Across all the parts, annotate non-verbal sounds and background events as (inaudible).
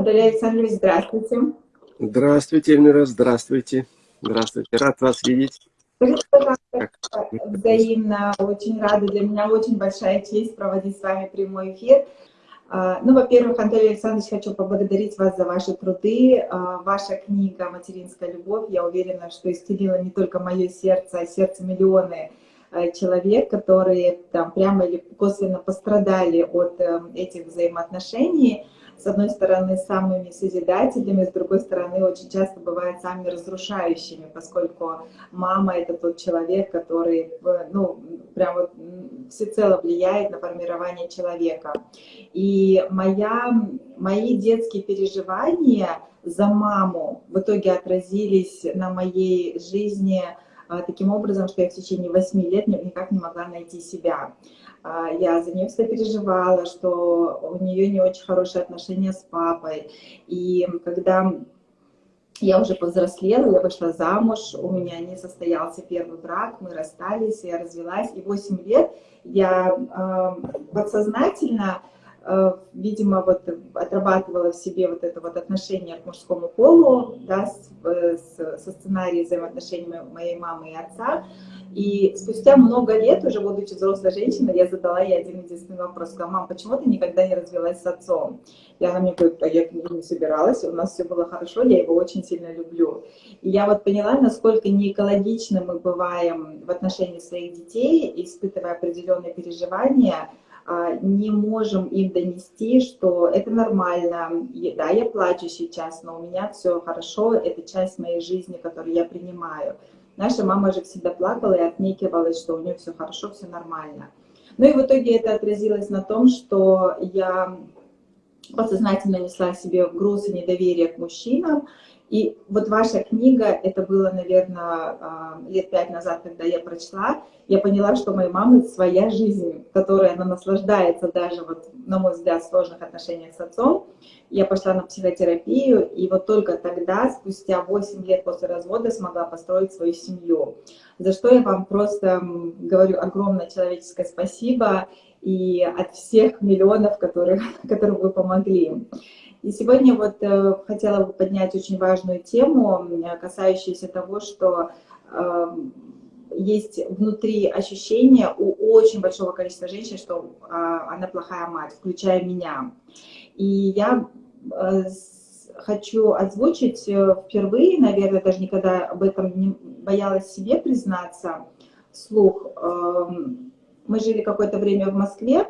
Анатолий Александрович, здравствуйте. Здравствуйте, Эльмира, здравствуйте. Здравствуйте, рад вас видеть. Пожалуйста, взаимно, очень рада. Для меня очень большая честь проводить с вами прямой эфир. А, ну, во-первых, Анатолий Александрович, хочу поблагодарить вас за ваши труды. А, ваша книга «Материнская любовь», я уверена, что исцелила не только мое сердце, а сердце миллионы а, человек, которые там прямо или косвенно пострадали от эм, этих взаимоотношений с одной стороны, самыми созидательными, с другой стороны, очень часто бывают самыми разрушающими, поскольку мама — это тот человек, который, ну, прям вот всецело влияет на формирование человека. И моя, мои детские переживания за маму в итоге отразились на моей жизни а, таким образом, что я в течение восьми лет никак не могла найти себя. А, я за нее всегда переживала, что у нее не очень хорошие отношения с папой. И когда я уже повзрослела, я вышла замуж, у меня не состоялся первый брак, мы расстались, я развелась, и 8 лет я э, подсознательно Э, видимо, вот отрабатывала в себе вот это вот отношение к мужскому полу, да, с, э, с, со сценарием взаимоотношений моей мамы и отца. И спустя много лет, уже будучи взрослой женщиной, я задала ей один единственный вопрос. Сказала, мам, почему ты никогда не развелась с отцом? И она мне говорит, а я не собиралась, у нас все было хорошо, я его очень сильно люблю. И я вот поняла, насколько неэкологично мы бываем в отношении своих детей, испытывая определенные переживания, а, не можем им донести, что это нормально, да, я плачу сейчас, но у меня все хорошо, это часть моей жизни, которую я принимаю. Наша мама же всегда плакала и отнекивалась, что у нее все хорошо, все нормально. Ну и в итоге это отразилось на том, что я подсознательно несла себе груз и недоверие к мужчинам, и вот ваша книга, это было, наверное, а, лет пять назад, когда я прочла, я поняла, что моей мамы своя жизнь, которой она наслаждается даже, вот, на мой взгляд, в сложных отношениях с отцом. Я пошла на психотерапию, и вот только тогда, спустя 8 лет после развода, смогла построить свою семью. За что я вам просто говорю огромное человеческое спасибо и от всех миллионов, которых, (laughs) которым вы помогли. И сегодня вот э, хотела бы поднять очень важную тему, касающуюся того, что э, есть внутри ощущение у очень большого количества женщин, что э, она плохая мать, включая меня. И я э, хочу озвучить э, впервые, наверное, даже никогда об этом не боялась себе признаться вслух. Э, мы жили какое-то время в Москве,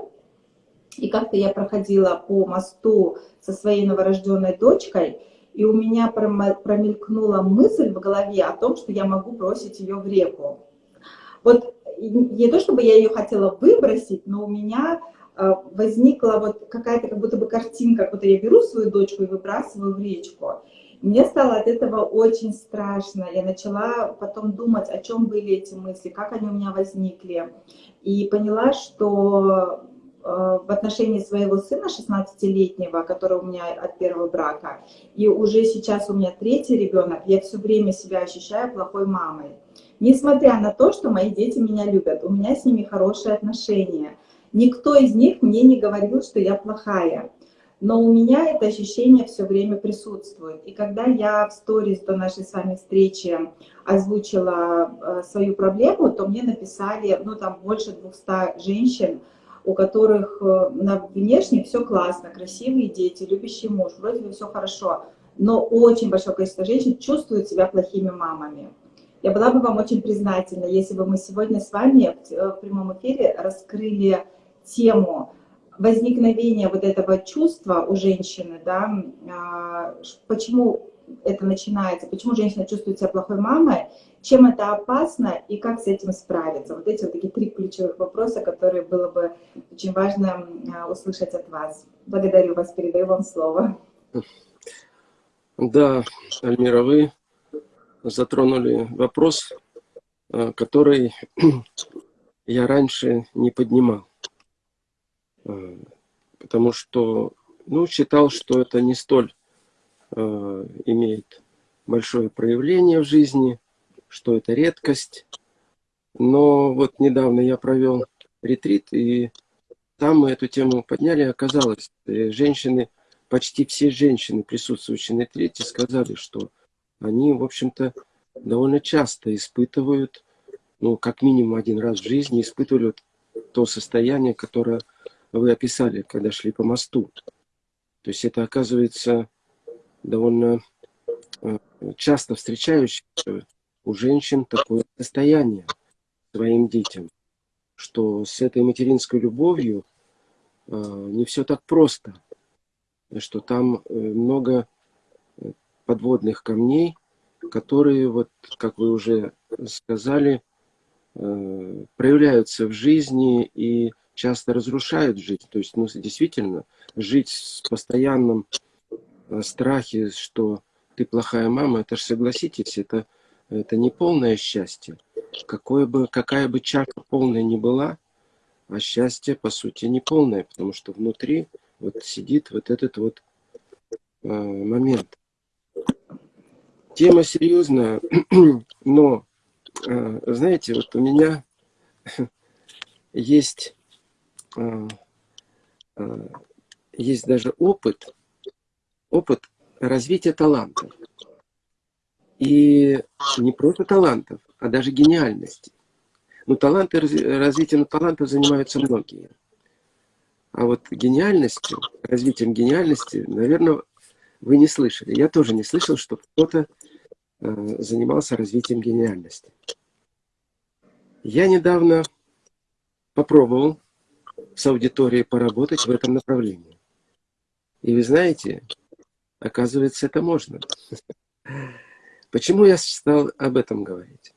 и как-то я проходила по мосту со своей новорожденной дочкой, и у меня промелькнула мысль в голове о том, что я могу бросить ее в реку. Вот не то, чтобы я ее хотела выбросить, но у меня э, возникла вот какая-то как будто бы картинка, как будто я беру свою дочку и выбрасываю в речку. Мне стало от этого очень страшно. Я начала потом думать, о чем были эти мысли, как они у меня возникли. И поняла, что в отношении своего сына 16-летнего, который у меня от первого брака, и уже сейчас у меня третий ребенок, я все время себя ощущаю плохой мамой. Несмотря на то, что мои дети меня любят, у меня с ними хорошие отношения. Никто из них мне не говорил, что я плохая. Но у меня это ощущение все время присутствует. И когда я в сторис до нашей с вами встречи озвучила э, свою проблему, то мне написали, ну там больше 200 женщин, у которых э, на внешне все классно, красивые дети, любящий муж, вроде бы все хорошо, но очень большое количество женщин чувствуют себя плохими мамами. Я была бы вам очень признательна, если бы мы сегодня с вами в э, прямом эфире раскрыли тему возникновения вот этого чувства у женщины, да, а, почему это начинается, почему женщина чувствует себя плохой мамой, чем это опасно и как с этим справиться. Вот эти вот такие три ключевых вопроса, которые было бы очень важно а, услышать от вас. Благодарю вас, передаю вам слово. Да, Альмира, вы затронули вопрос, а, который (clears throat) я раньше не поднимал. А, потому что ну, считал, что это не столь имеет большое проявление в жизни, что это редкость. Но вот недавно я провел ретрит, и там мы эту тему подняли, оказалось, э, женщины почти все женщины, присутствующие на третьей, сказали, что они, в общем-то, довольно часто испытывают, ну, как минимум один раз в жизни, испытывают то состояние, которое вы описали, когда шли по мосту. То есть это, оказывается, довольно э, часто встречающееся у женщин такое состояние своим детям, что с этой материнской любовью э, не все так просто, что там э, много подводных камней, которые, вот, как вы уже сказали, проявляются в жизни и часто разрушают жизнь. То есть, ну, действительно, жить с постоянным э, страхе, что ты плохая мама, это же, согласитесь, это, это не полное счастье. Какое бы, какая бы чаша полная ни была, а счастье, по сути, не полное, потому что внутри вот сидит вот этот вот э, момент. Тема серьезная, (clears throat) но, э, знаете, вот у меня (laughs) есть а, а, есть даже опыт, опыт развития талантов. И не просто талантов, а даже гениальности. Но таланты, развитием талантов занимаются многие. А вот гениальностью, развитием гениальности, наверное, вы не слышали. Я тоже не слышал, что кто-то э, занимался развитием гениальности. Я недавно попробовал с аудиторией поработать в этом направлении. И вы знаете, оказывается, это можно. Почему я стал об этом говорить?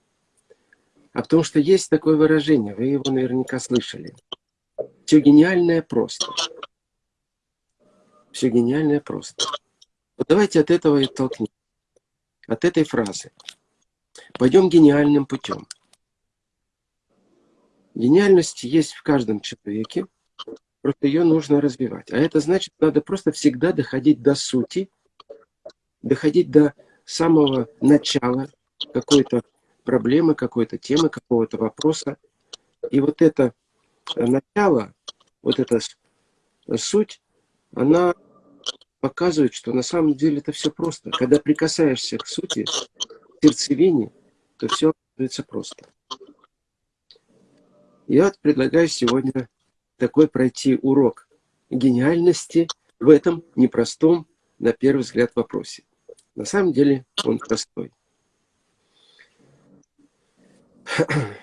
А потому что есть такое выражение, вы его наверняка слышали. Все гениальное просто. Все гениальное просто. Вот давайте от этого и толкнем. От этой фразы. Пойдем гениальным путем. Гениальность есть в каждом человеке, просто ее нужно развивать. А это значит, надо просто всегда доходить до сути, доходить до самого начала какой-то проблемы, какой-то темы, какого-то вопроса. И вот это начало, вот эта суть, она показывает, что на самом деле это все просто. Когда прикасаешься к сути, к сердцевине, то все становится просто. Я предлагаю сегодня такой пройти урок гениальности в этом непростом, на первый взгляд, вопросе. На самом деле он простой. (clears throat)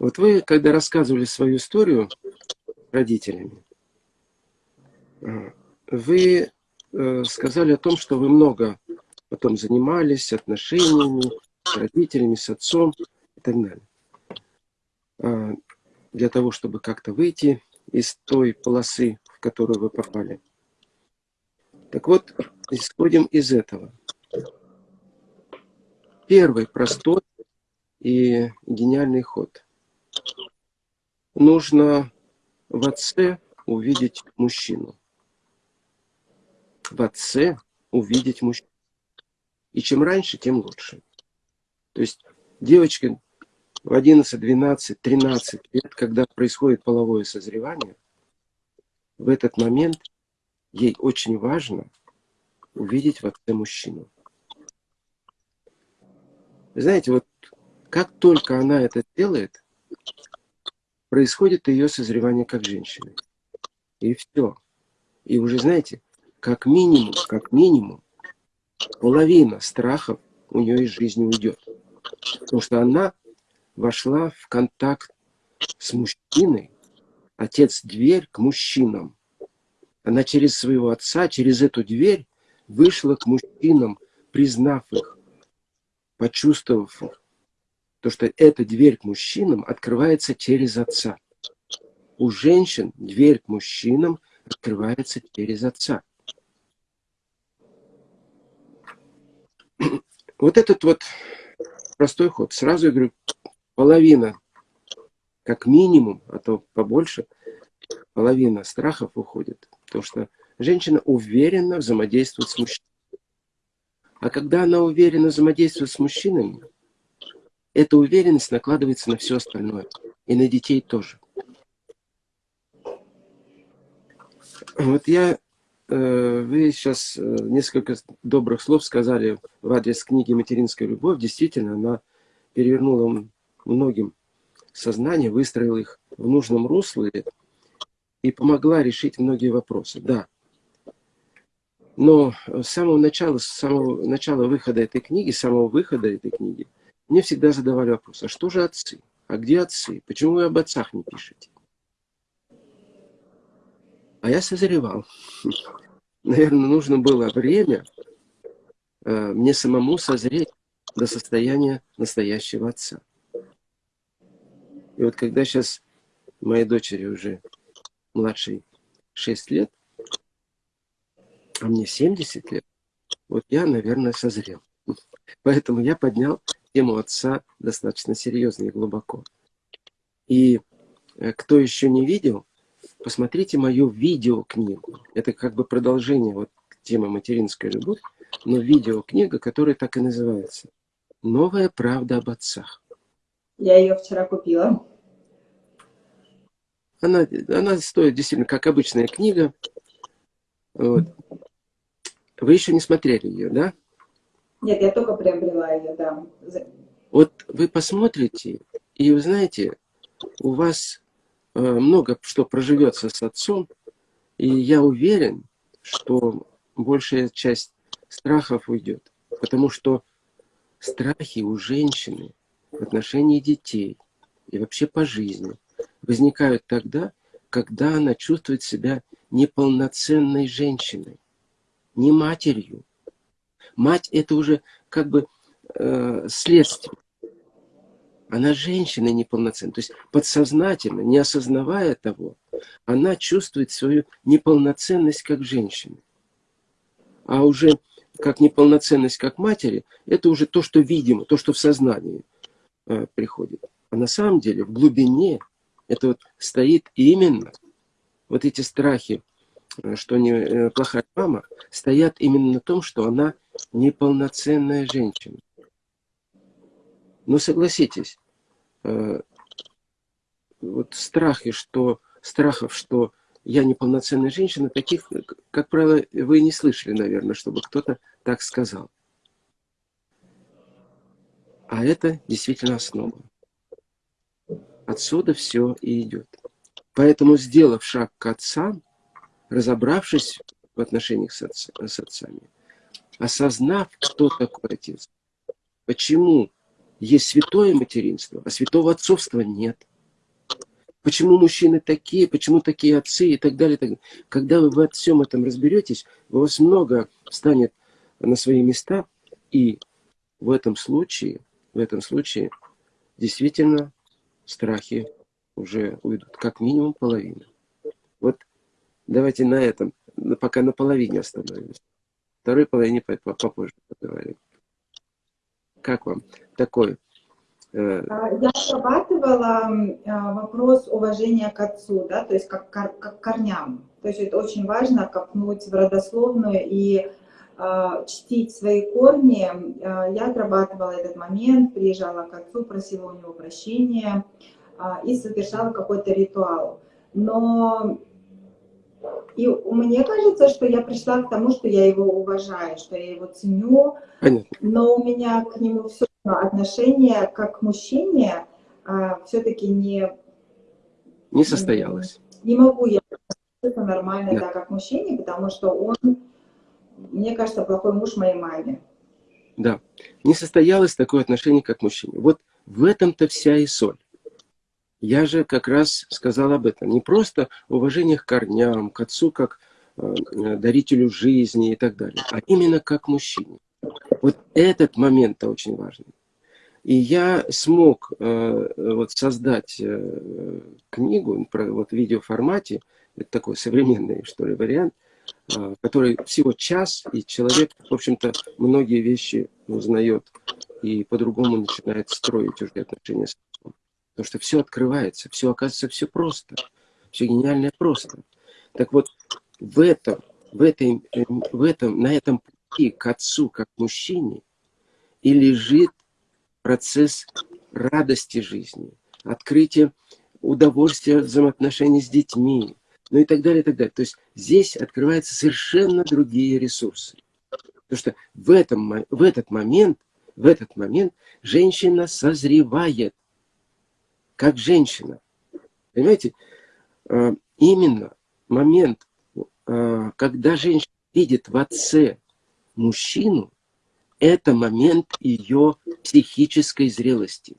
Вот вы, когда рассказывали свою историю родителями, вы э, сказали о том, что вы много потом занимались отношениями с родителями, с отцом и так далее. А, для того, чтобы как-то выйти из той полосы, в которую вы попали. Так вот, исходим из этого. Первый простой и гениальный ход. Нужно в отце увидеть мужчину. В отце увидеть мужчину. И чем раньше, тем лучше. То есть девочка в 11, 12, 13 лет, когда происходит половое созревание, в этот момент ей очень важно увидеть в отце мужчину. знаете, вот как только она это делает, происходит ее созревание как женщины. И все. И уже, знаете, как минимум, как минимум, половина страхов у нее из жизни уйдет. Потому что она вошла в контакт с мужчиной, отец дверь к мужчинам. Она через своего отца, через эту дверь вышла к мужчинам, признав их, почувствовав их. То, что эта дверь к мужчинам открывается через отца. У женщин дверь к мужчинам открывается через отца. (clears throat) Вот этот вот простой ход. Сразу я говорю, половина, как минимум, а то побольше, половина страхов уходит. Потому что женщина уверенно взаимодействует с мужчиной. А когда она уверенно взаимодействует с мужчинами, эта уверенность накладывается на все остальное. И на детей тоже. Вот я э, вы сейчас э, несколько добрых слов сказали в адрес книги «Материнская любовь». Действительно, она перевернула многим сознание, выстроила их в нужном русле и помогла решить многие вопросы. Да. Но с самого начала, с самого начала выхода этой книги, с самого выхода этой книги, мне всегда задавали вопрос, а что же отцы? А где отцы? Почему вы об отцах не пишете? А я созревал. (laughs) Наверное, нужно было время э, мне самому созреть до состояния настоящего отца. И вот когда сейчас моей дочери уже младшей 6 лет, а мне 70 лет, вот я, наверное, созрел. (laughs) Поэтому я поднял тему отца достаточно серьезно и глубоко. И э, кто еще не видел, посмотрите мою видеокнигу. Это как бы продолжение вот темы «Материнская любовь», но видеокнига, которая так и называется. «Новая правда об отцах». Я ее вчера купила. Она, она стоит действительно как обычная книга. Вот. Вы еще не смотрели ее, да? Нет, я только приобрела ее, да. Вот вы посмотрите, и вы знаете, у вас э, много что проживется с отцом, и я уверен, что большая часть страхов уйдет. Потому что страхи у женщины в отношении детей и вообще по жизни возникают тогда, когда она чувствует себя неполноценной женщиной, не матерью, Мать это уже как бы э, следствие. Она женщина неполноценная. То есть подсознательно, не осознавая того, она чувствует свою неполноценность как женщина. А уже как неполноценность как матери, это уже то, что видимо, то, что в сознании э, приходит. А на самом деле в глубине это вот стоит именно вот эти страхи Э, что не э, плохая мама, стоят именно на том, что она неполноценная женщина. Но согласитесь, вот страхи, что, страхов, что я неполноценная женщина, таких, как правило, вы не слышали, наверное, чтобы кто-то так сказал. А это действительно основа. Отсюда все и идет. Поэтому, сделав шаг к отцам, разобравшись в отношениях с, отц, с отцами, осознав, кто такой отец, почему есть святое материнство, а святого отцовства нет. Почему мужчины такие, почему такие отцы и так далее. И так далее. Когда вы во всем этом разберетесь, у вас много станет на свои места, и в этом случае, в этом случае действительно страхи уже уйдут, как минимум половина. Вот Давайте на этом, пока на половине остановимся. Второй половине попозже поговорим. Как вам такой? Э, Я отрабатывала вопрос уважения к отцу, да, то есть как, как корням. То есть это очень важно копнуть в родословную и чтить свои корни. Э, я отрабатывала этот момент, приезжала к отцу, просила у него прощения э, и совершала какой-то ритуал. Но и мне кажется, что я пришла к тому, что я его уважаю, что я его ценю, Понятно. но у меня к нему все равно отношение как к мужчине все-таки не... Не состоялось. Не, могу я нормально, да. да, как мужчине, потому что он, мне кажется, плохой муж моей маме. Да, не состоялось такое отношение, как мужчине. Вот в этом-то вся и соль. Я же как раз сказал об этом. Не просто уважение к корням, к отцу как э, дарителю жизни и так далее, а именно как мужчине. Вот этот момент-то очень важный. И я смог э, вот создать э, книгу про, вот, в видеоформате, это такой современный, что ли, вариант, э, который всего час, и человек, в общем-то, многие вещи узнает и по-другому начинает строить уже отношения с Потому что все открывается, все оказывается все просто. Все гениальное просто. Так вот, в этом, в, этой, в этом, на этом пути к отцу, как мужчине, и лежит процесс радости жизни, открытие удовольствия от взаимоотношений с детьми, ну и так далее, и так далее. То есть здесь открываются совершенно другие ресурсы. Потому что в, этом, в этот момент, в этот момент женщина созревает, как женщина. Понимаете, а, именно момент, а, когда женщина видит в отце мужчину, это момент ее психической зрелости.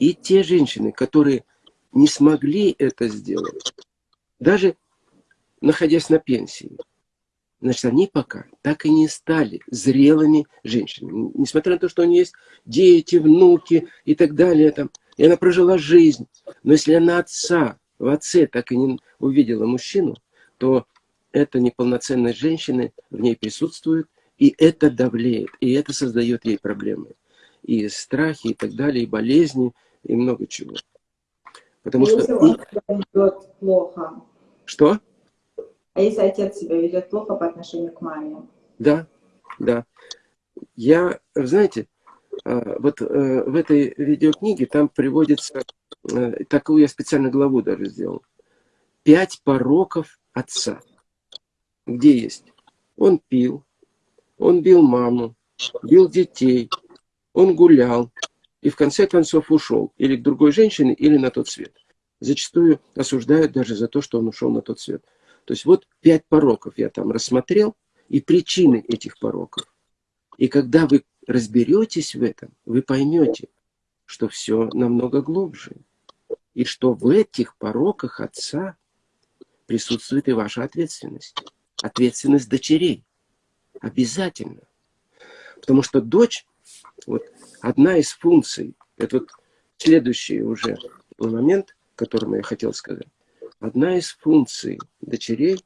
И те женщины, которые не смогли это сделать, даже находясь на пенсии, значит, они пока так и не стали зрелыми женщинами. Несмотря на то, что у нее есть дети, внуки и так далее, там, и она прожила жизнь. Но если она отца, в отце так и не увидела мужчину, то эта неполноценность женщины в ней присутствует, и это давлеет, и это создает ей проблемы. И страхи, и так далее, и болезни, и много чего. Потому а что... Если он себя ведет плохо? Что? А если отец себя ведет плохо по отношению к маме? Да, да. Я, знаете, а, вот э, в этой видеокниге там приводится, э, такую я специально главу даже сделал, пять пороков отца. Где есть? Он пил, он бил маму, бил детей, он гулял, и в конце концов ушел или к другой женщине, или на тот свет. Зачастую осуждают даже за то, что он ушел на тот свет. То есть вот пять пороков я там рассмотрел, и причины этих пороков. И когда вы разберетесь в этом, вы поймете, что все намного глубже. И что в этих пороках отца присутствует и ваша ответственность. Ответственность дочерей. Обязательно. Потому что дочь, вот одна из функций, это вот следующий уже момент, которому я хотел сказать. Одна из функций дочерей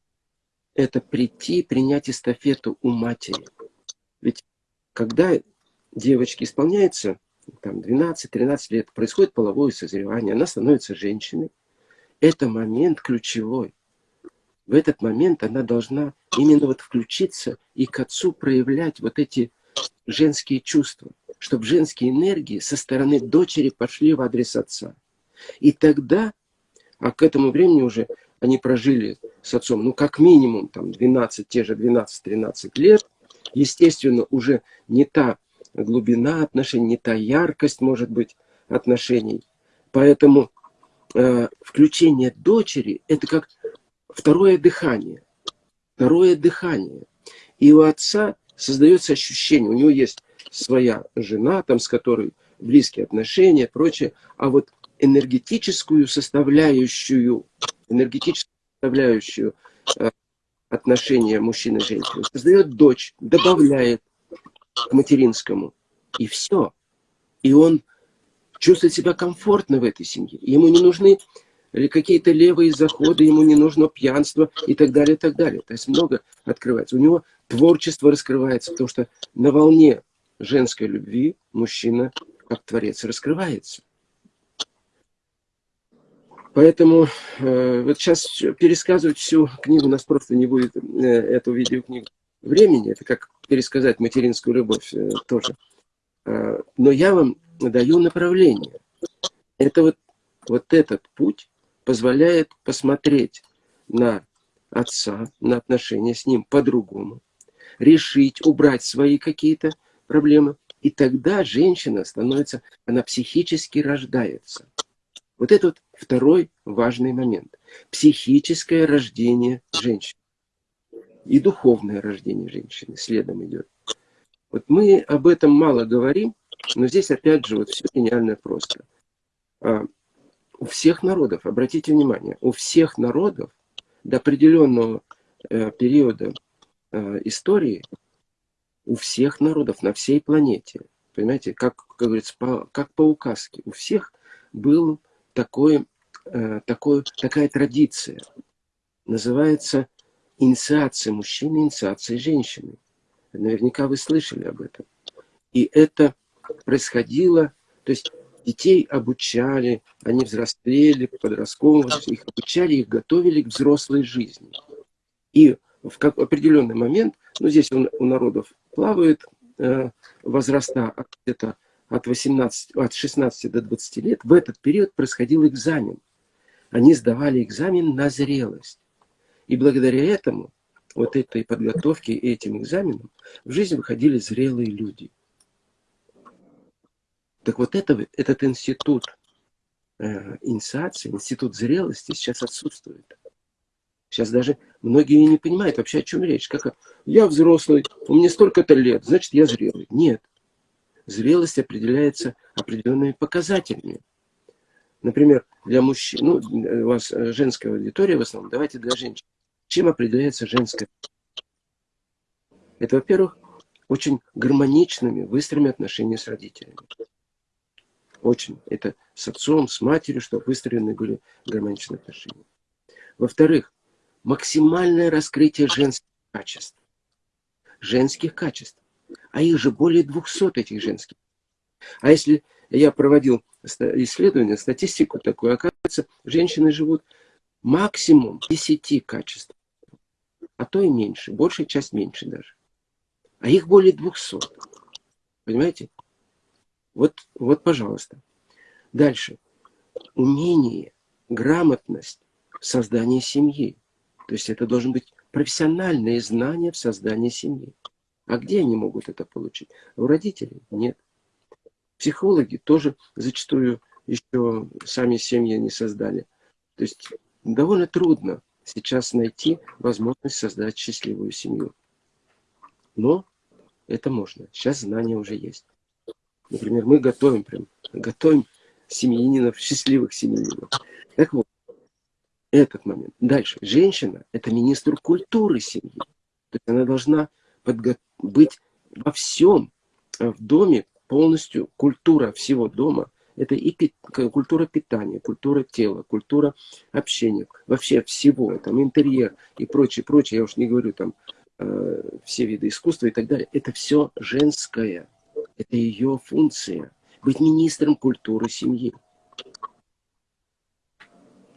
– это прийти, принять эстафету у матери. Ведь когда девочке исполняется там, 12-13 лет, происходит половое созревание, она становится женщиной, это момент ключевой. В этот момент она должна именно вот включиться и к отцу проявлять вот эти женские чувства, чтобы женские энергии со стороны дочери пошли в адрес отца. И тогда, а к этому времени уже они прожили с отцом, ну, как минимум, там, 12, те же 12-13 лет, естественно, уже не та глубина отношений, не та яркость, может быть, отношений. Поэтому э, включение дочери – это как второе дыхание. Второе дыхание. И у отца создается ощущение, у него есть своя жена, там, с которой близкие отношения, прочее, а вот энергетическую составляющую, энергетическую составляющую э, отношения мужчины и женщины создает дочь, добавляет к материнскому, и все. И он чувствует себя комфортно в этой семье. Ему не нужны какие-то левые заходы, ему не нужно пьянство и так далее, и так далее. То есть много открывается. У него творчество раскрывается, потому что на волне женской любви мужчина, как творец, раскрывается. Поэтому э, вот сейчас пересказывать всю книгу, у нас просто не будет э, эту видеокнигу времени. Это как пересказать материнскую любовь э, тоже. Э, но я вам даю направление. Это вот, вот этот путь позволяет посмотреть на отца, на отношения с ним по-другому, решить, убрать свои какие-то проблемы. И тогда женщина становится, она психически рождается. Вот это вот второй важный момент. Психическое рождение женщины. И духовное рождение женщины следом идет. Вот мы об этом мало говорим, но здесь опять же вот все гениально просто. У всех народов, обратите внимание, у всех народов до определенного э, периода э, истории, у всех народов на всей планете, понимаете, как, как говорится, по, как по указке, у всех был такой, э, такой, такая традиция. Называется инициация мужчины, инициация женщины. Наверняка вы слышали об этом. И это происходило, то есть детей обучали, они взрослели, подростковым, их обучали, их готовили к взрослой жизни. И в как, определенный момент, ну здесь у, у народов плавают э, возраста где-то от, 18, от 16 до 20 лет, в этот период происходил экзамен. они сдавали экзамен на зрелость. И благодаря этому, вот этой подготовке и этим экзаменам, в жизнь выходили зрелые люди. Так вот это, этот институт э, инициации, институт зрелости сейчас отсутствует. Сейчас даже многие не понимают вообще, о чем речь. Как я взрослый, у меня столько-то лет, значит, я зрелый. Нет. Зрелость определяется определенными показателями. Например, для мужчин, ну, у вас женская аудитория в основном, давайте для женщин. Чем определяется женская? Это, во-первых, очень гармоничными, быстрыми отношениями с родителями. Очень. Это с отцом, с матерью, чтобы выстроены были гармоничные отношения. Во-вторых, максимальное раскрытие женских качеств. Женских качеств. А их же более 200 этих женских. А если я проводил исследование, статистику такую, оказывается, женщины живут максимум 10 качеств. А то и меньше, большая часть меньше даже. А их более 200. Понимаете? Вот, вот, пожалуйста. Дальше. Умение, грамотность в семьи. То есть это должен быть профессиональные знания в создании семьи. А где они могут это получить? У родителей? Нет. Психологи тоже зачастую еще сами семьи не создали. То есть довольно трудно сейчас найти возможность создать счастливую семью. Но это можно. Сейчас знания уже есть. Например, мы готовим прям, готовим семьянинов, счастливых семьянинов. Так вот, этот момент. Дальше. Женщина – это министр культуры семьи. То есть она должна быть во всем, э, в доме полностью культура всего дома. Это и пи культура питания, культура тела, культура общения, вообще всего, там интерьер и прочее, прочее. Я уж не говорю там э, все виды искусства и так далее. Это все женское. Это ее функция. Быть министром культуры семьи.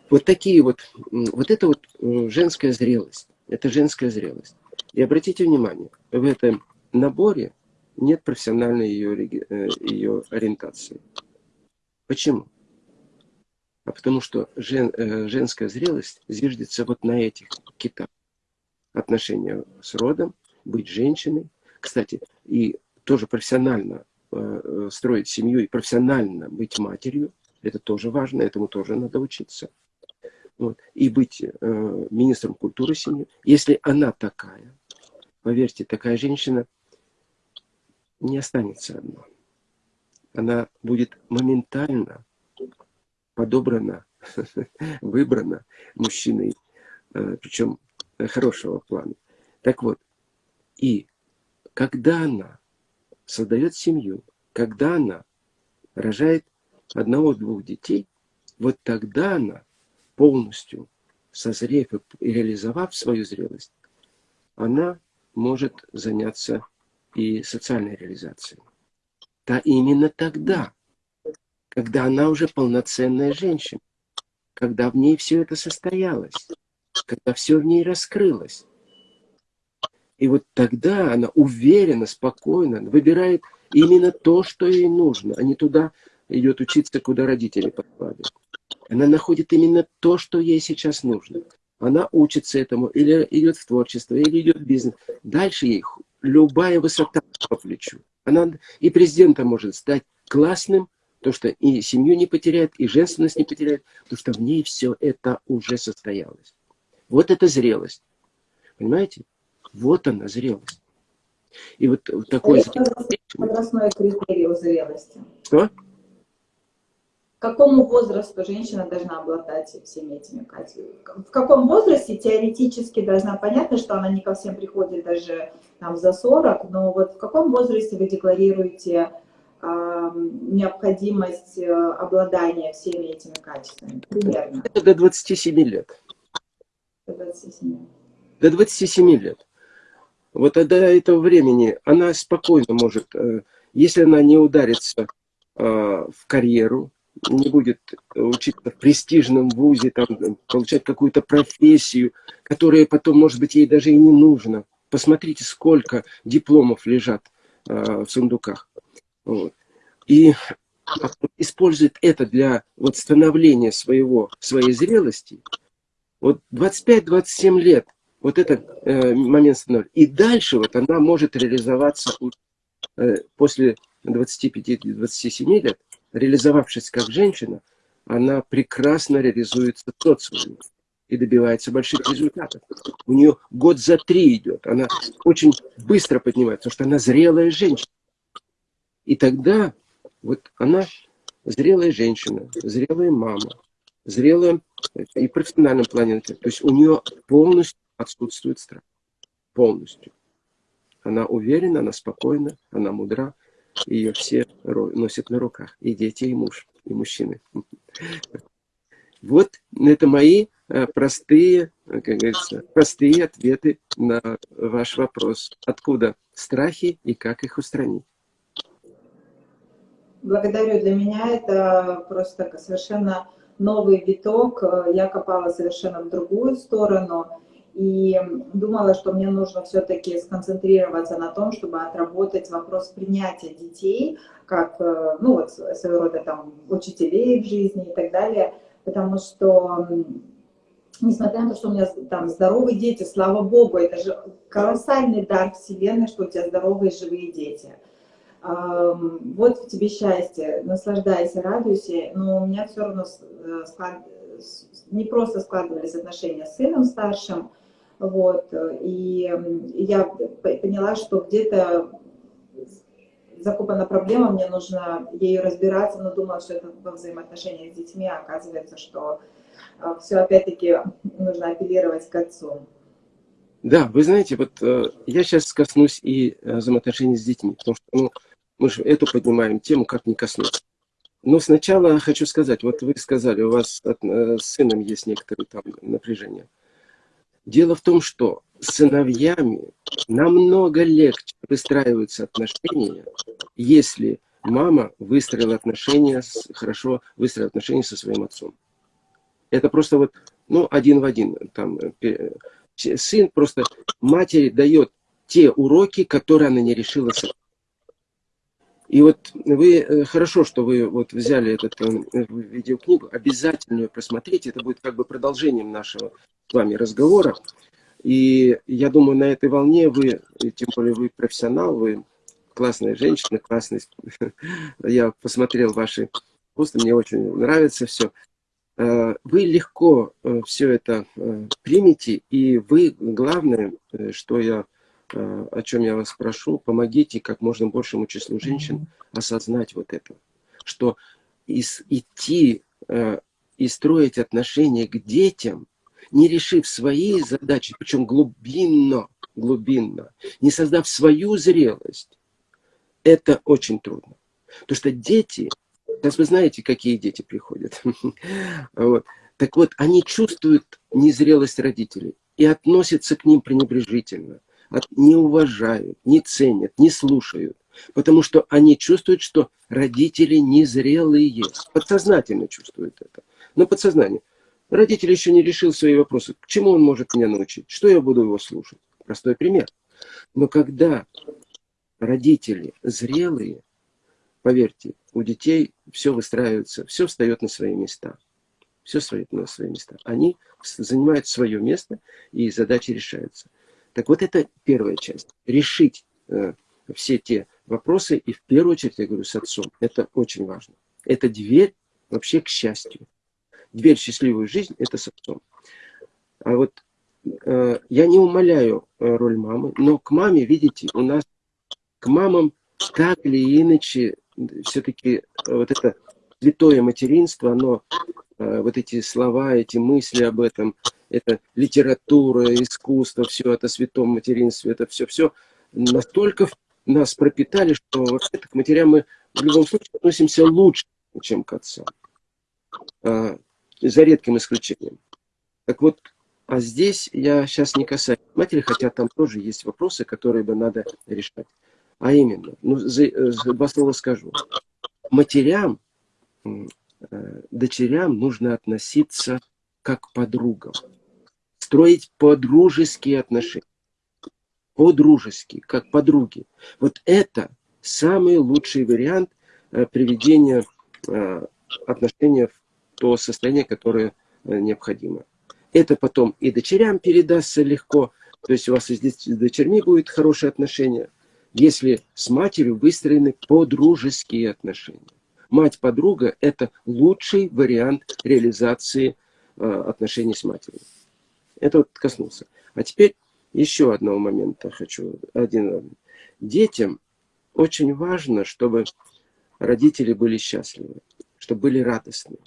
Вот такие вот, вот это вот э, женская зрелость. Это женская зрелость. И обратите внимание, в этом наборе нет профессиональной ее, э, ее ориентации. Почему? А потому что жен, э, женская зрелость зиждется вот на этих китах. Отношения с родом, быть женщиной. Кстати, и тоже профессионально строить семью и профессионально быть матерью, это тоже важно, этому тоже надо учиться вот, и быть э, министром культуры семьи, если она такая, поверьте, такая женщина не останется одна. Она будет моментально подобрана, (laughs) выбрана мужчиной, э, причем хорошего плана. Так вот, и когда она создает семью, когда она рожает одного-двух детей, вот тогда она полностью созрев и реализовав свою зрелость, она может заняться и социальной реализацией. Да именно тогда, когда она уже полноценная женщина, когда в ней все это состоялось, когда все в ней раскрылось. И вот тогда она уверенно, спокойно выбирает именно то, что ей нужно, а не туда идет учиться, куда родители послали. Она находит именно то, что ей сейчас нужно. Она учится этому, или идет в творчество, или идет в бизнес. Дальше ей любая высота по плечу. Она и президентом может стать классным, то что и семью не потеряет, и женственность не потеряет, потому что в ней все это уже состоялось. Вот это зрелость. Понимаете? Вот она, зрелость. И вот такой... Возрастной критерий у зрелости. Что? к какому возрасту женщина должна обладать всеми этими качествами? В каком возрасте теоретически должна, понятно, что она не ко всем приходит даже там, за 40, но вот в каком возрасте вы декларируете э, необходимость обладания всеми этими качествами? Примерно. Это до 27 лет. До 27. До 27 лет. Вот до этого времени она спокойно может, э, если она не ударится э, в карьеру, не будет учиться в престижном вузе, там, получать какую-то профессию, которая потом, может быть, ей даже и не нужна. Посмотрите, сколько дипломов лежат э, в сундуках. Вот. И а использует это для вот становления своего, своей зрелости, вот 25-27 лет, вот этот э, момент становления. И дальше вот она может реализоваться э, после 25-27 лет, реализовавшись как женщина, она прекрасно реализуется в социуме и добивается больших результатов. У нее год за три идет. Она очень быстро поднимается, потому что она зрелая женщина. И тогда вот она зрелая женщина, зрелая мама, зрелая и в профессиональном плане. То есть у нее полностью отсутствует страх. Полностью. Она уверена, она спокойна, она мудра. Ее все носят на руках. И дети, и муж, и мужчины. Вот это мои э, простые, как говорится, простые ответы на ваш вопрос. Откуда страхи и как их устранить? Благодарю. Для меня это просто совершенно новый виток. Я копала совершенно в другую сторону и думала, что мне нужно все-таки сконцентрироваться на том, чтобы отработать вопрос принятия детей, как, э, ну вот, своего рода там учителей в жизни и так далее, потому что несмотря на то, что у меня там здоровые дети, слава Богу, это же колоссальный дар Вселенной, что у тебя здоровые живые дети – вот в тебе счастье, наслаждайся, радуйся, но у меня все равно э, склад... не просто складывались отношения с сыном старшим, вот, и я поняла, что где-то закопана проблема, мне нужно ею разбираться, но думала, что это во взаимоотношениях с детьми, а оказывается, что э, все опять-таки нужно апеллировать к отцу. Да, вы знаете, вот э, я сейчас коснусь и э, взаимоотношений с детьми, потому что ну, мы же эту поднимаем тему, как не коснуться. Но сначала хочу сказать, вот вы сказали, у вас э, с сыном есть некоторые там напряжения. Дело в том, что с сыновьями намного легче выстраиваются отношения, если мама выстроила отношения, с, хорошо выстроила отношения со своим отцом. Это просто вот, ну, один в один. Там, сын просто матери дает те уроки, которые она не решила сама. И вот вы, э, хорошо, что вы вот взяли эту э, видеокнигу, обязательно ее просмотрите, это будет как бы продолжением нашего с вами разговора. И я думаю, на этой волне вы, тем более вы профессионал, вы классная женщина, классный. (laughs) Я посмотрел ваши посты, мне очень нравится все. Э, вы легко все это примете, и вы, главное, что я о чем я вас прошу, помогите как можно большему числу женщин осознать вот это, что идти э, и строить отношения к детям, не решив свои задачи, причем глубинно, глубинно, не создав свою зрелость, это очень трудно. Потому что дети, сейчас вы знаете, какие дети приходят. (laughs) вот. Так вот, они чувствуют незрелость родителей и относятся к ним пренебрежительно не уважают, не ценят, не слушают. Потому что они чувствуют, что родители незрелые. Подсознательно чувствуют это. Но подсознание. Родитель еще не решил свои вопросы. К чему он может меня научить? Что я буду его слушать? Простой пример. Но когда родители зрелые, поверьте, у детей все выстраивается, все встает на свои места. Все встает на свои места. Они занимают свое место, и задачи решаются. Так вот, это первая часть. Решить э, все те вопросы, и в первую очередь, я говорю, с отцом. Это очень важно. Это дверь вообще к счастью. Дверь в счастливую жизнь – это с отцом. А вот э, я не умоляю э, роль мамы, но к маме, видите, у нас к мамам так или иначе все-таки вот это святое материнство, оно, э, вот эти слова, эти мысли об этом – это литература, искусство, все это святом материнстве, это все-все настолько нас пропитали, что вообще к матерям мы в любом случае относимся лучше, чем к отцам. А, за редким исключением. Так вот, а здесь я сейчас не касаюсь матери, хотя там тоже есть вопросы, которые бы надо решать. А именно, ну, за, за два слова скажу. Матерям, э, дочерям нужно относиться как подругам строить подружеские отношения. По-дружески, как подруги. Вот это самый лучший вариант э, приведения отношения в то состояние, которое необходимо. Это потом и дочерям передастся легко, то есть у вас с дочерьми будет хорошие отношения, если с матерью выстроены подружеские отношения. Мать-подруга – это лучший вариант реализации отношений с матерью. Это вот коснулся. А теперь еще одного момента хочу. Один. Детям очень важно, чтобы родители были счастливы, чтобы были радостны.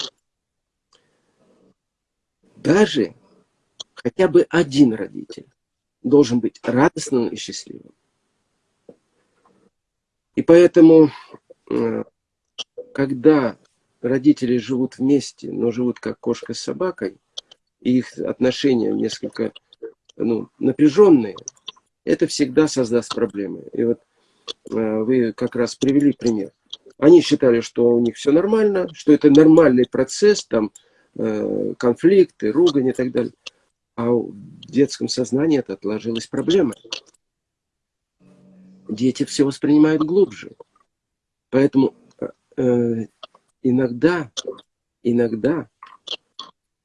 Даже хотя бы один родитель должен быть радостным и счастливым. И поэтому, э, когда родители живут вместе, но живут как кошка с собакой, и их отношения несколько ну, напряженные, это всегда создаст проблемы. И вот э, вы как раз привели пример. Они считали, что у них все нормально, что это нормальный процесс, там э, конфликты, ругань и так далее. А в детском сознании это отложилась проблема. Дети все воспринимают глубже. Поэтому э, иногда, иногда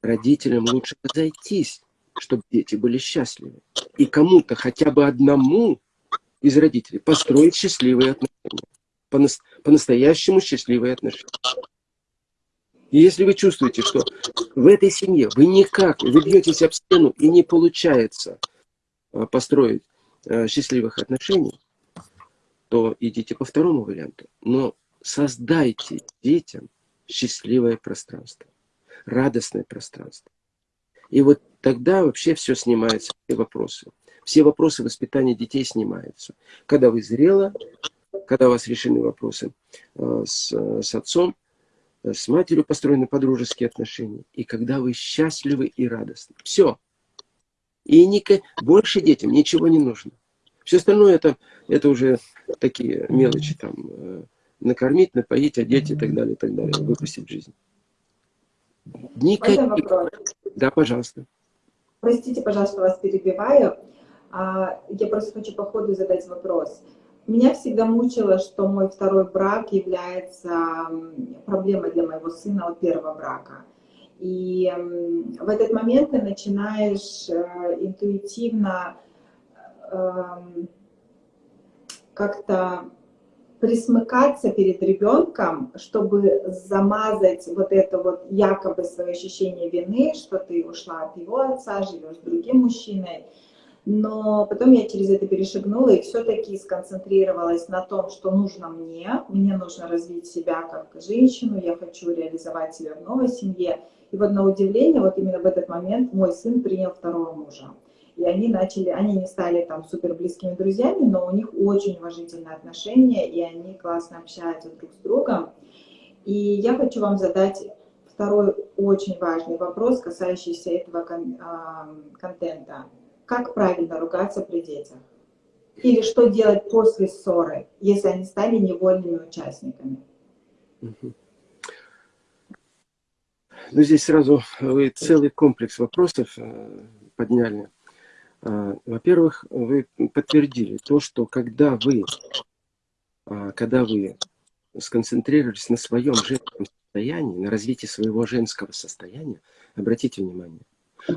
родителям лучше разойтись, чтобы дети были счастливы. И кому-то, хотя бы одному из родителей, построить счастливые отношения. По-настоящему счастливые отношения. И если вы чувствуете, что в этой семье вы никак, вы бьетесь об стену и не получается а, построить а, счастливых отношений, то идите по второму варианту. Но создайте детям счастливое пространство, радостное пространство. И вот тогда вообще все снимается, все вопросы. Все вопросы воспитания детей снимаются. Когда вы зрело, когда у вас решены вопросы а, с, с отцом, с матерью построены подружеские отношения, и когда вы счастливы и радостны. Все. И ника... больше детям ничего не нужно. Все остальное это, это уже такие мелочи, там, э, накормить, напоить, одеть и так далее, и так далее, выпустить в жизнь. Никаких... Да, пожалуйста. Простите, пожалуйста, вас перебиваю. А, я просто хочу по ходу задать вопрос. Меня всегда мучило, что мой второй брак является проблемой для моего сына от первого брака. И в этот момент ты начинаешь э, интуитивно эм, как-то присмыкаться перед ребенком, чтобы замазать вот это вот якобы свое ощущение вины, что ты ушла от его отца, живешь с другим мужчиной, но потом я через это перешагнула и все-таки сконцентрировалась на том, что нужно мне. Мне нужно развить себя как женщину, я хочу реализовать себя в новой семье. И вот на удивление, вот именно в этот момент мой сын принял второго мужа. И они начали, они не стали там супер близкими друзьями, но у них очень уважительные отношения, и они классно общаются друг с другом. И я хочу вам задать второй очень важный вопрос, касающийся этого кон а, контента как правильно ругаться при детях? Или что делать после ссоры, если они стали невольными участниками? Ну, здесь сразу вы целый комплекс вопросов э, подняли. А, во-первых, вы подтвердили то, что когда вы, а, когда вы сконцентрировались на своем женском состоянии, на развитии своего женского состояния, обратите внимание,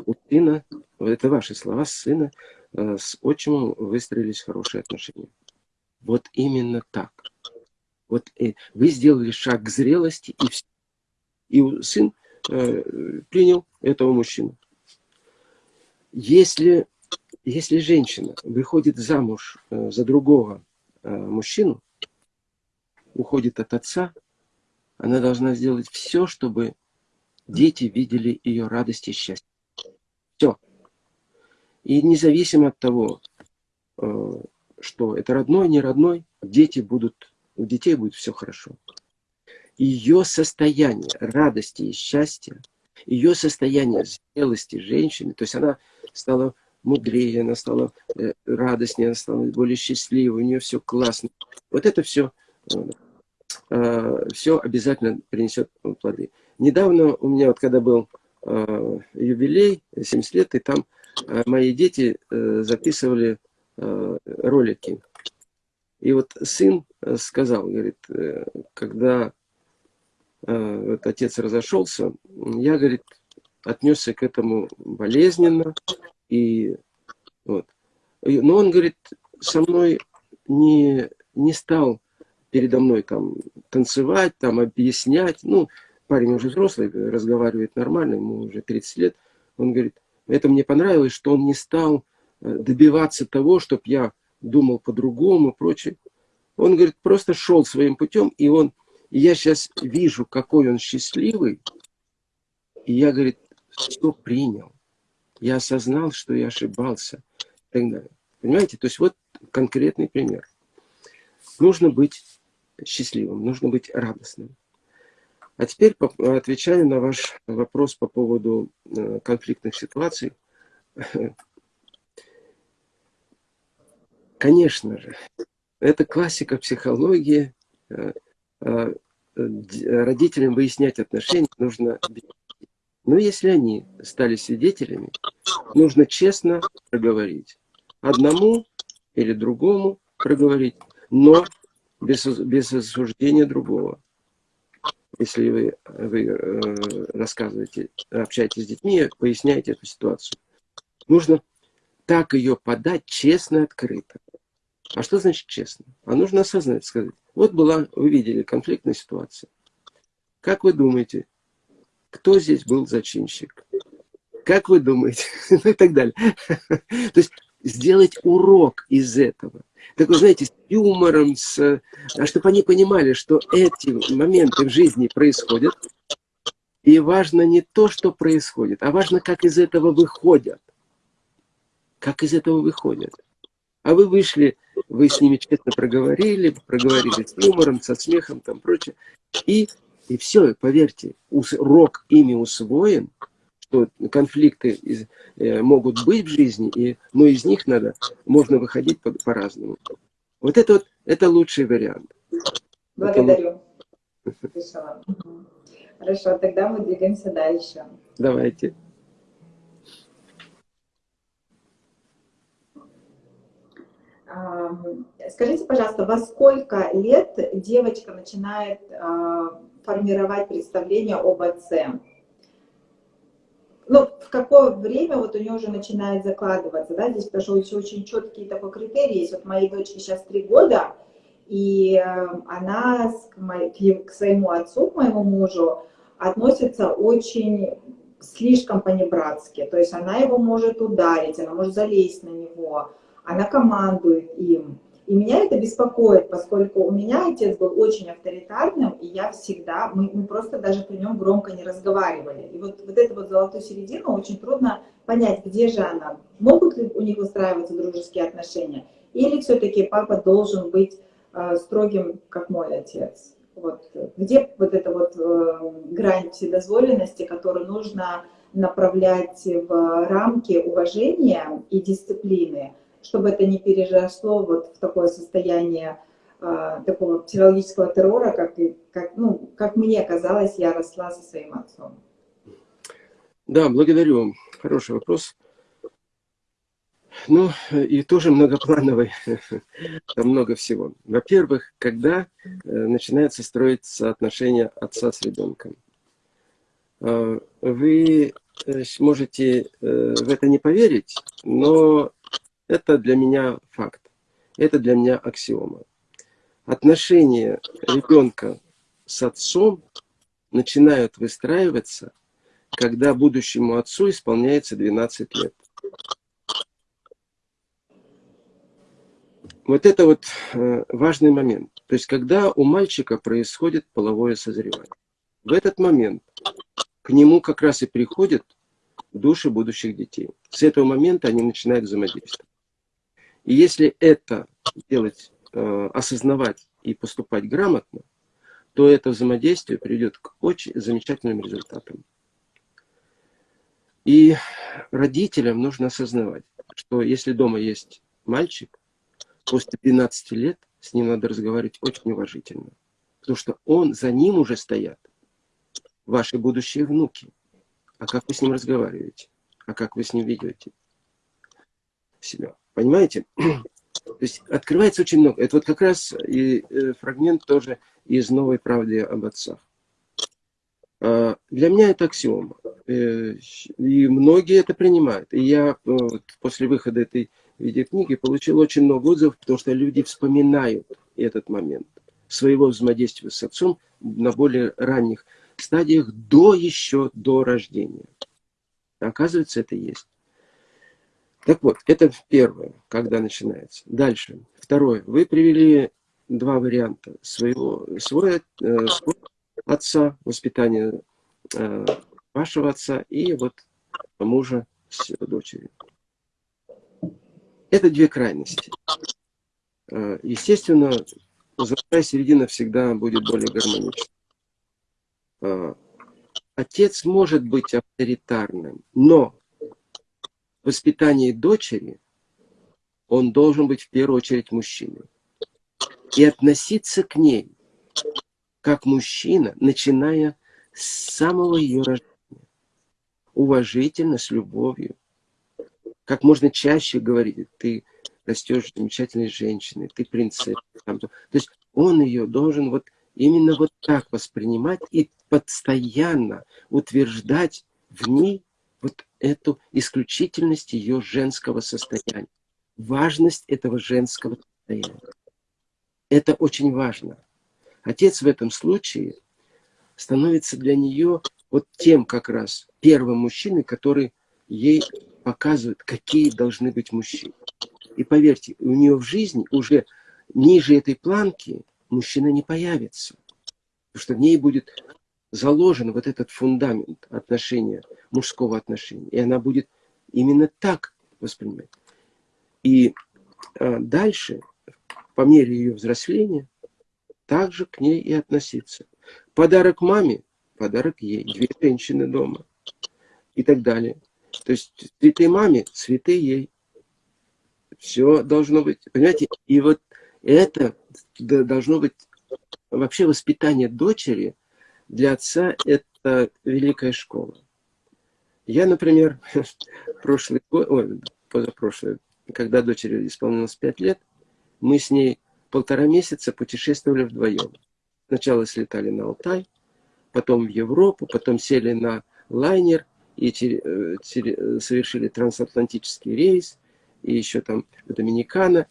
у сына, это ваши слова, с сына, э, с отчимом выстроились хорошие отношения. Вот именно так. Вот э, вы сделали шаг к зрелости, и, все. и сын э, принял этого мужчину. Если, если женщина выходит замуж э, за другого э, мужчину, уходит от отца, она должна сделать все, чтобы дети видели ее радость и счастье. Все. И независимо от того, э, что это родной, не родной, дети будут, у детей будет все хорошо. Ее состояние радости и счастья, ее состояние зрелости женщины, то есть она стала мудрее, она стала э, радостнее, она стала более счастливой, у нее все классно. Вот это все, э, все обязательно принесет плоды. Недавно у меня, вот когда был Э, юбилей, 70 лет, и там э, мои дети э, записывали ролики. И вот сын сказал, говорит, когда э, вот отец разошелся, я, говорит, отнесся к этому болезненно. И, вот. Но он, говорит, со мной не, не стал передо мной там танцевать, там объяснять. Ну, парень уже взрослый, разговаривает нормально, ему уже 30 лет. Он говорит, это мне понравилось, что он не стал э, добиваться того, чтобы я думал по-другому и прочее. Он, говорит, просто шел своим путем, и он, и я сейчас вижу, какой он счастливый, и я, говорит, все принял. Я осознал, что я ошибался. И так далее. Понимаете? То есть вот конкретный пример. Нужно быть счастливым, нужно быть радостным. А теперь отвечаю на ваш вопрос по поводу э, конфликтных ситуаций. (laughs) Конечно же, это классика психологии. Э, э, родителям выяснять отношения нужно но если они стали свидетелями, нужно честно проговорить. Одному или другому проговорить, но без, без осуждения другого. Если вы, вы э, рассказываете, общаетесь с детьми, поясняете эту ситуацию. Нужно так ее подать честно, открыто. А что значит честно? А нужно осознать, сказать. Вот была, вы видели, конфликтная ситуация. Как вы думаете, кто здесь был зачинщик? Как вы думаете? (laughs) ну и так далее. (laughs) То есть сделать урок из этого. Такой, знаете, с юмором, с, а чтобы они понимали, что эти моменты в жизни происходят, и важно не то, что происходит, а важно, как из этого выходят. Как из этого выходят. А вы вышли, вы с ними честно проговорили, проговорили с юмором, со смехом, там прочее, и и все, поверьте, урок ими усвоен, что конфликты из, э, могут быть в жизни, и, но из них надо, можно выходить по-разному. По вот это вот, это лучший вариант. Благодарю. Это... Хорошо, тогда мы двигаемся дальше. Давайте. Скажите, пожалуйста, во сколько лет девочка начинает а, формировать представление об отце. Ну, в какое время вот у нее уже начинает закладываться, да, здесь потому что очень, очень четкие такой критерии есть. Вот моей дочке сейчас три года, и э, она к, моей, к своему отцу, к моему мужу, относится очень слишком понебратски. То есть она его может ударить, она может залезть на него, она командует им. И меня это беспокоит, поскольку у меня отец был очень авторитарным, и я всегда, мы, мы просто даже при нем громко не разговаривали. И вот, вот эту вот золотую середину очень трудно понять, где же она. Могут ли у них выстраиваться дружеские отношения? Или все-таки папа должен быть э, строгим, как мой отец? Вот, где вот эта вот э, грань вседозволенности, которую нужно направлять в рамки уважения и дисциплины, чтобы это не переросло вот в такое состояние э, такого психологического террора, как, как, ну, как мне казалось, я росла со своим отцом. Да, благодарю. Хороший вопрос. Ну, и тоже многоплановый. (laughs) Там много всего. Во-первых, когда э, начинается строиться отношения отца с ребенком. Э, вы э, можете э, в это не поверить, но это для меня факт. Это для меня аксиома. Отношения ребенка с отцом начинают выстраиваться, когда будущему отцу исполняется 12 лет. Вот это вот э, важный момент. То есть, когда у мальчика происходит половое созревание. В этот момент к нему как раз и приходят души будущих детей. С этого момента они начинают взаимодействовать. И если это делать, э, осознавать и поступать грамотно, то это взаимодействие приведет к очень замечательным результатам. И родителям нужно осознавать, что если дома есть мальчик, после 12 лет с ним надо разговаривать очень уважительно. Потому что он, за ним уже стоят ваши будущие внуки. А как вы с ним разговариваете? А как вы с ним ведете себя? Понимаете? (clears throat) То есть открывается очень много. Это вот как раз и э, фрагмент тоже из «Новой правды об отцах». А, для меня это аксиома. Э, и многие это принимают. И я э, после выхода этой видеокниги получил очень много отзывов, потому что люди вспоминают этот момент своего взаимодействия с отцом на более ранних стадиях, до еще до рождения. Оказывается, это есть. Так вот, это первое, когда начинается. Дальше. Второе. Вы привели два варианта. Своего, свой, э, свой отца, воспитание э, вашего отца и вот мужа с дочерью. Это две крайности. Э, естественно, золотая середина всегда будет более гармоничной. Э, отец может быть авторитарным, но воспитании дочери он должен быть в первую очередь мужчиной. И относиться к ней как мужчина, начиная с самого ее рождения. Уважительно, с любовью. Как можно чаще говорить, ты растешь замечательной женщиной, ты принцесса. То есть он ее должен вот именно вот так воспринимать и постоянно утверждать в ней вот эту исключительность ее женского состояния, важность этого женского состояния. Это очень важно. Отец в этом случае становится для нее вот тем как раз первым мужчиной, который ей показывает, какие должны быть мужчины. И поверьте, у нее в жизни уже ниже этой планки мужчина не появится. Потому что в ней будет заложен вот этот фундамент отношения, мужского отношения. И она будет именно так воспринимать. И а, дальше, по мере ее взросления, также к ней и относиться. Подарок маме, подарок ей, две женщины дома и так далее. То есть цветы маме, цветы ей. Все должно быть, понимаете? И вот это должно быть вообще воспитание дочери для отца это великая школа. Я, например, (laughs) прошлый год, ой, позапрошлый, когда дочери исполнилось пять лет, мы с ней полтора месяца путешествовали вдвоем. Сначала слетали на Алтай, потом в Европу, потом сели на лайнер и э, совершили трансатлантический рейс, и еще там в Доминикана.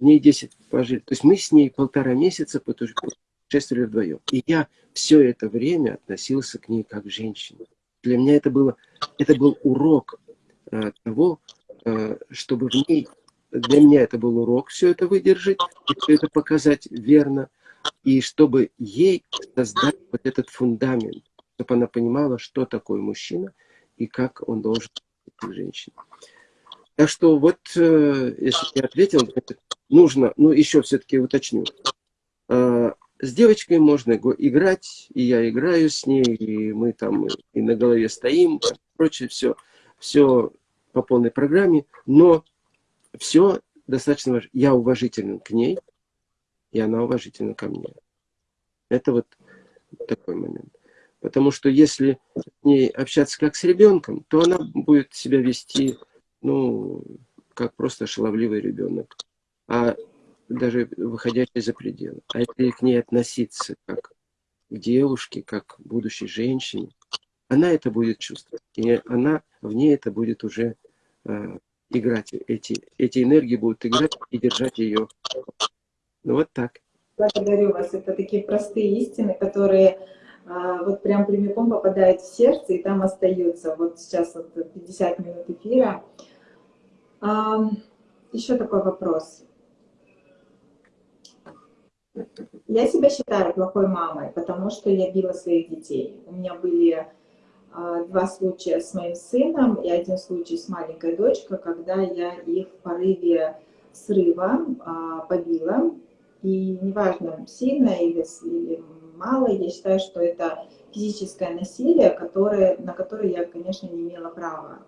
Дней 10 пожили. То есть мы с ней полтора месяца путешествовали вдвоем. И я все это время относился к ней как к женщине. Для меня это, было, это был урок э, того, э, чтобы в ней для меня это был урок все это выдержать, и все это показать верно, и чтобы ей создать вот этот фундамент, чтобы она понимала, что такое мужчина и как он должен быть женщиной. Так что вот, э, если я ответил, нужно, ну еще все-таки уточню. Э, с девочкой можно играть, и я играю с ней, и мы там и на голове стоим, прочее, все, все по полной программе, но все достаточно важно. Я уважителен к ней, и она уважительна ко мне. Это вот такой момент. Потому что если с ней общаться как с ребенком, то она будет себя вести, ну, как просто шаловливый ребенок. А даже выходящий за пределы. А если к ней относиться как к девушке, как к будущей женщине, она это будет чувствовать. И она, в ней это будет уже э, играть, эти, эти энергии будут играть и держать ее. Ну вот так. Благодарю вас. Это такие простые истины, которые а, вот прям прямиком попадают в сердце и там остаются. Вот сейчас вот 50 минут эфира. А, еще такой вопрос. Я себя считаю плохой мамой, потому что я била своих детей. У меня были а, два случая с моим сыном и один случай с маленькой дочкой, когда я их в порыве срыва а, побила. И неважно, сильно или, или мало, я считаю, что это физическое насилие, которое, на которое я, конечно, не имела права.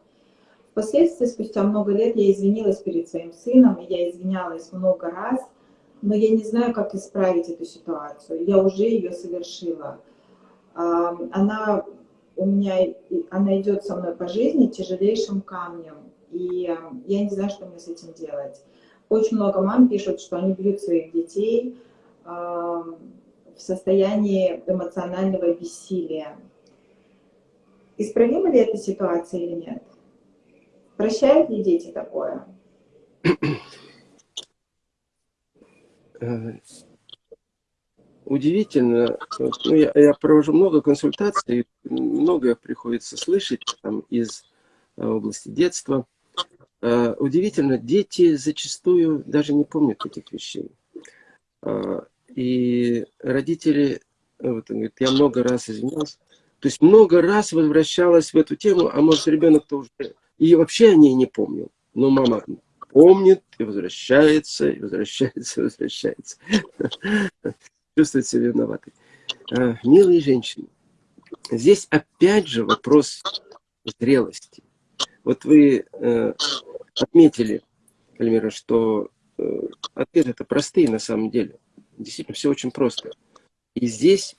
Впоследствии, спустя много лет, я извинилась перед своим сыном, и я извинялась много раз, но я не знаю, как исправить эту ситуацию. Я уже ее совершила. А, она у меня, она идет со мной по жизни тяжелейшим камнем, и э, я не знаю, что мне с этим делать. Очень много мам пишут, что они бьют своих детей э, в состоянии эмоционального бессилия. Исправима ли эта ситуация или нет? Прощают ли дети такое? (clears throat) Э, удивительно, ну, я, я провожу много консультаций, многое приходится слышать там, из э, области детства. Э, удивительно, дети зачастую даже не помнят этих вещей. И родители, вот он говорит, я много раз извинялся, то есть много раз возвращалась в эту тему, а может ребенок-то уже и вообще о ней не помнил. Но мама помнит и возвращается, и возвращается, и возвращается. Чувствует себя виноватой. А, милые женщины, здесь опять же вопрос зрелости. Вот вы э, отметили, Альмира, что э, ответы это простые на самом деле. Действительно, все очень просто. И здесь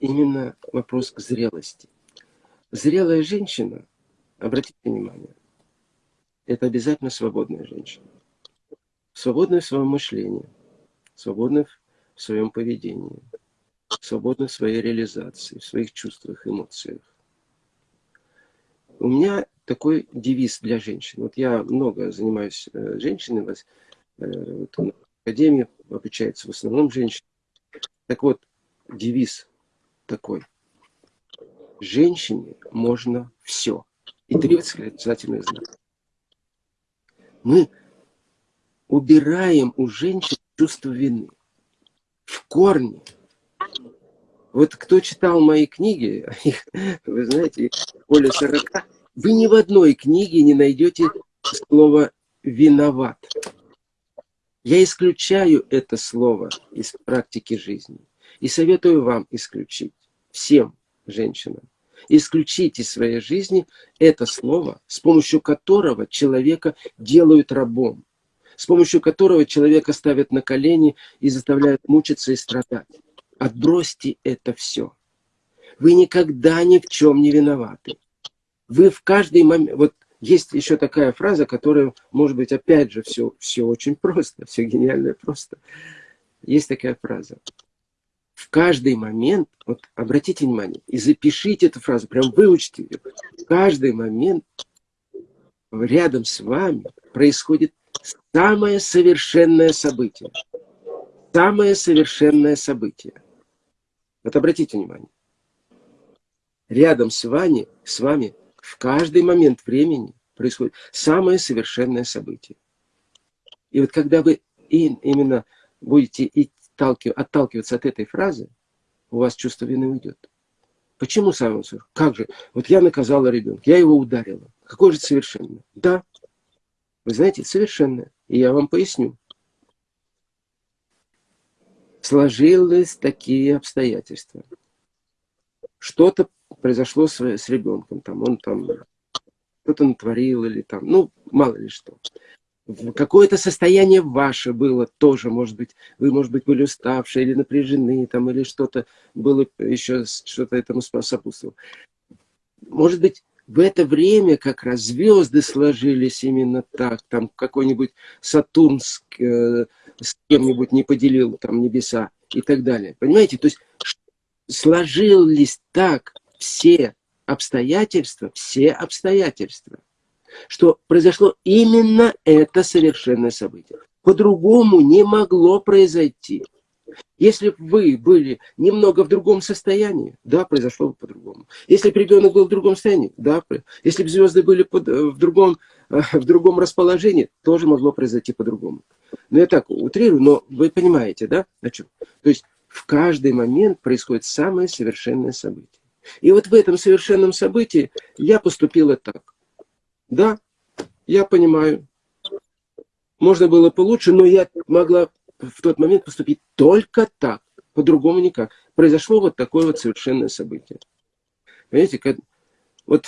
именно вопрос к зрелости. Зрелая женщина, обратите внимание, это обязательно свободная женщина. Свободная в своем мышлении, свободная в своем поведении, свободная в своей реализации, в своих чувствах, эмоциях. У меня такой девиз для женщин. Вот я много занимаюсь э, женщинами, э, вот в академии обучается в основном женщины. Так вот, девиз такой. Женщине можно все. И три восклицательных знака. Мы убираем у женщин чувство вины. В корне. Вот кто читал мои книги, (laughs) вы знаете, более 40, вы ни в одной книге не найдете слово «виноват». Я исключаю это слово из практики жизни. И советую вам исключить, всем женщинам, исключить из своей жизни это слово, с помощью которого человека делают рабом, с помощью которого человека ставят на колени и заставляют мучиться и страдать. Отбросьте это все. Вы никогда ни в чем не виноваты. Вы в каждый момент... Вот есть еще такая фраза, которая, может быть, опять же, все, все очень просто, все гениально просто. Есть такая фраза каждый момент, вот обратите внимание, и запишите эту фразу, прям выучите ее. В каждый момент рядом с вами происходит самое совершенное событие. Самое совершенное событие. Вот обратите внимание. Рядом с вами, с вами в каждый момент времени происходит самое совершенное событие. И вот когда вы именно будете отталкиваться от этой фразы, у вас чувство вины уйдет. Почему сам Как же? Вот я наказала ребенка, я его ударила. Какое же совершенное? Да. Вы знаете, совершенное. И я вам поясню. Сложились такие обстоятельства. Что-то произошло с, с ребенком. Там, он там что-то натворил или там, ну, мало ли что какое-то состояние ваше было тоже, может быть, вы, может быть, были уставшие или напряжены, там, или что-то было еще, что-то этому сопутствовало. Может быть, в это время как раз звезды сложились именно так, там какой-нибудь Сатурн с, э, с кем-нибудь не поделил там небеса и так далее. Понимаете? То есть сложились так все обстоятельства, все обстоятельства что произошло именно это совершенное событие. По-другому не могло произойти. Если бы вы были немного в другом состоянии, да, произошло бы по-другому. Если бы ребенок был в другом состоянии, да, если бы звезды были под, э, в, другом, э, (laughs) в другом расположении, тоже могло произойти по-другому. Ну, я так утрирую, но вы понимаете, да, о чем? То есть в каждый момент происходит самое совершенное событие. И вот в этом совершенном событии я поступила так. Да, я понимаю. Можно было получше, но я могла в тот момент поступить только так, по-другому никак. Произошло вот такое вот совершенное событие. Понимаете, как, вот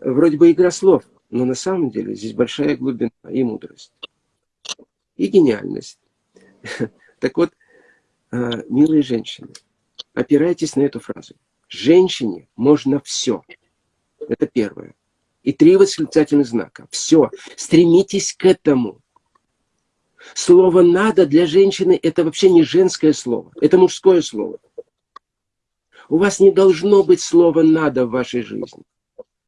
вроде бы игра слов, но на самом деле здесь большая глубина и мудрость, и гениальность. (laughs) Так вот, а, милые женщины, опирайтесь на эту фразу. Женщине можно все. Это первое и три восклицательных знака. Все, стремитесь к этому. Слово «надо» для женщины – это вообще не женское слово, это мужское слово. У вас не должно быть слова «надо» в вашей жизни.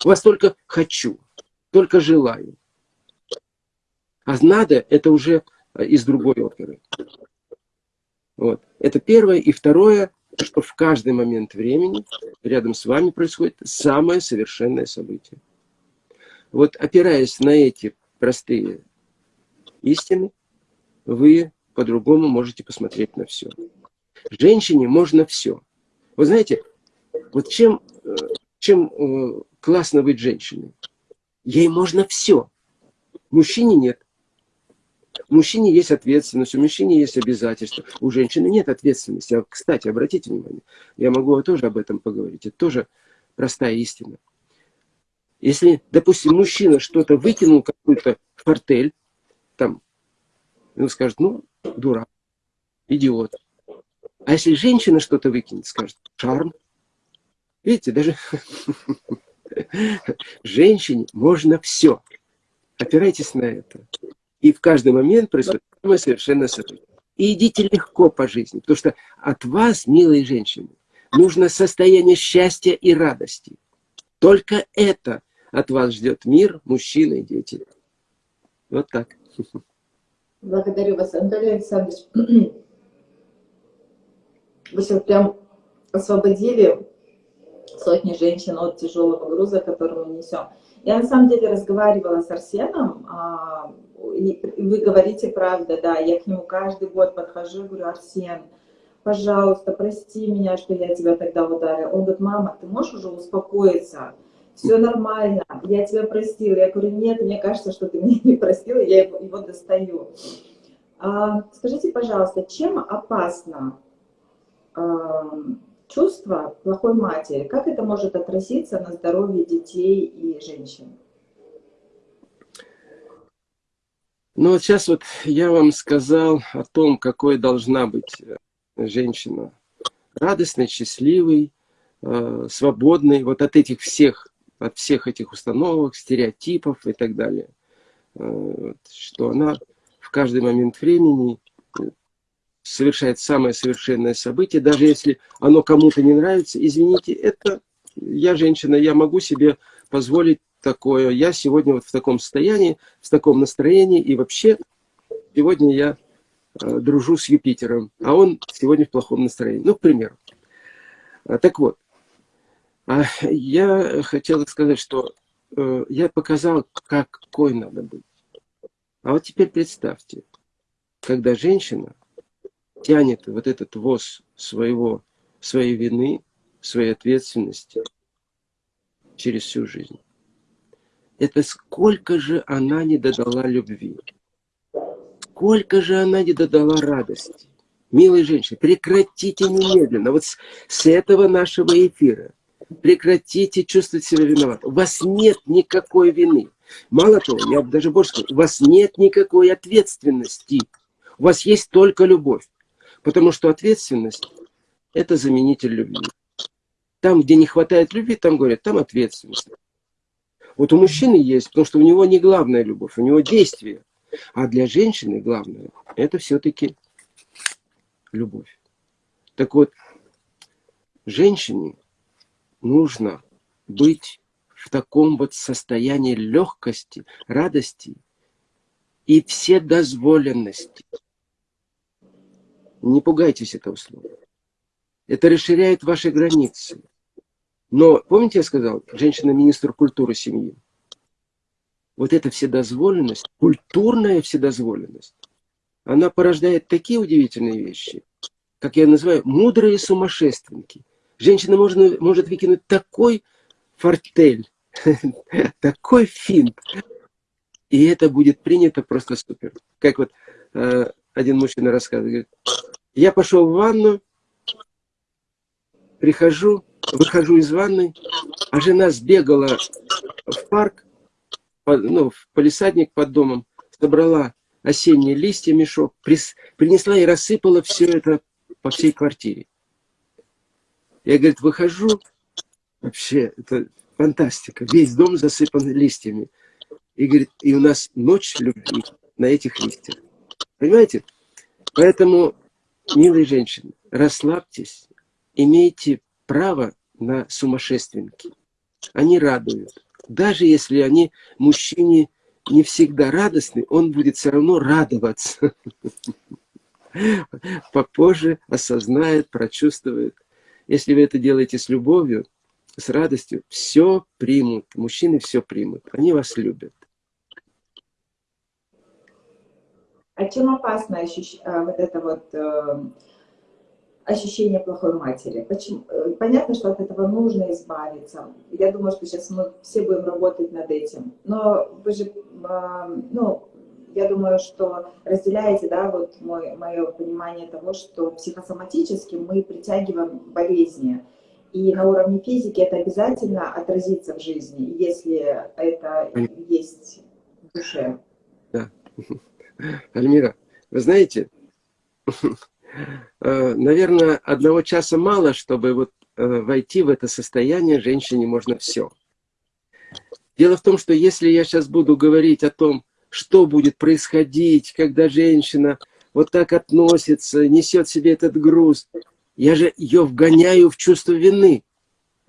У вас только «хочу», только «желаю». А «надо» — это уже из другой оперы. Вот. Это первое. И второе, что в каждый момент времени рядом с вами происходит самое совершенное событие. Вот опираясь на эти простые истины, вы по-другому можете посмотреть на все. Женщине можно все. Вы знаете, вот чем, э, чем э, классно быть женщиной? Ей можно все. Мужчине нет. У мужчине есть ответственность, у мужчины есть обязательства, у женщины нет ответственности. А, кстати, обратите внимание, я могу тоже об этом поговорить, это тоже простая истина. Если, допустим, мужчина что-то выкинул, какую-то фортель, там, он скажет, ну, дурак, идиот. А если женщина что-то выкинет, скажет, шарм. Видите, даже (laughs) женщине можно все. Опирайтесь на это. И в каждый момент происходит самое совершенное событие. И идите легко по жизни, потому что от вас, милые женщины, нужно состояние счастья и радости. Только это от вас ждет мир, мужчины и дети. Вот так. Благодарю вас, Анатолий Александрович. (clears throat) Вы сейчас прям освободили сотни женщин от тяжелого груза, который мы несем. Я на самом деле разговаривала с Арсеном, а, и вы говорите правда, да, я к нему каждый год подхожу говорю, Арсен, пожалуйста, прости меня, что я тебя тогда ударила. Он говорит, мама, ты можешь уже успокоиться? Все нормально, я тебя простила. Я говорю, нет, мне кажется, что ты меня не простила, я его, его достаю. А, скажите, пожалуйста, чем опасно а, чувство плохой матери, как это может отразиться на здоровье детей и женщин? Ну вот сейчас вот я вам сказал о том, какой должна быть э, женщина. Радостной, счастливой, э, свободной вот от этих всех, от всех этих установок, стереотипов и так далее. Э, что она в каждый момент времени совершает самое совершенное событие, даже если оно кому-то не нравится, извините, это я женщина, я могу себе позволить такое. Я сегодня вот в таком состоянии, в таком настроении, и вообще сегодня я э, дружу с Юпитером, а он сегодня в плохом настроении. Ну, к примеру. А, так вот, я хотел сказать, что э, я показал, какой надо быть. А вот теперь представьте, когда женщина тянет вот этот воз своего, своей вины, своей ответственности через всю жизнь. Это сколько же она не додала любви, сколько же она не додала радости. Милые женщины, прекратите немедленно, вот с, с этого нашего эфира, прекратите чувствовать себя виноватым. У вас нет никакой вины. Мало того, я даже больше скажу, у вас нет никакой ответственности. У вас есть только любовь. Потому что ответственность – это заменитель любви. Там, где не хватает любви, там говорят, там ответственность. Вот у мужчины есть, потому что у него не главная любовь, у него действие. А для женщины главное – это все-таки любовь. Так вот, женщине нужно быть в таком вот состоянии легкости, радости и вседозволенности. Не пугайтесь этого слова. Это расширяет ваши границы. Но, помните, я сказал, женщина-министр культуры семьи? Вот эта вседозволенность, культурная вседозволенность, она порождает такие удивительные вещи, как я называю, мудрые сумасшественники. Женщина можно, может выкинуть такой фортель, (laughs) такой финт, и это будет принято просто супер. Как вот э, один мужчина рассказывает, я пошел в ванну, прихожу, выхожу из ванны, а жена сбегала в парк, ну, в полисадник под домом, собрала осенние листья, мешок, принесла и рассыпала все это по всей квартире. Я, говорит, выхожу, вообще, это фантастика, весь дом засыпан листьями. И, говорит, и у нас ночь любви на этих листьях. Понимаете? Поэтому, милые женщины, расслабьтесь, имейте право на сумасшественники. Они радуют. Даже если они мужчине не всегда радостны, он будет все равно радоваться. (laughs) Попозже осознает, прочувствует. Если вы это делаете с любовью, с радостью, все примут. Мужчины все примут. Они вас любят. А чем опасно ощущ... А, вот это вот э, ощущение плохой матери? Почему? Э, понятно, что от этого нужно избавиться. Я думаю, что сейчас мы все будем работать над этим. Но вы же, э, ну, я думаю, что разделяете, да, вот мой, мое понимание того, что психосоматически мы притягиваем болезни. И на уровне физики это обязательно отразится в жизни, если это есть в душе. Да. (laughs) Альмира, вы знаете, э, наверное, одного часа мало, чтобы вот э, войти в это состояние, женщине можно все. Дело в том, что если я сейчас буду говорить о том, что будет происходить, когда женщина вот так относится, несет себе этот груз, я же ее вгоняю в чувство вины.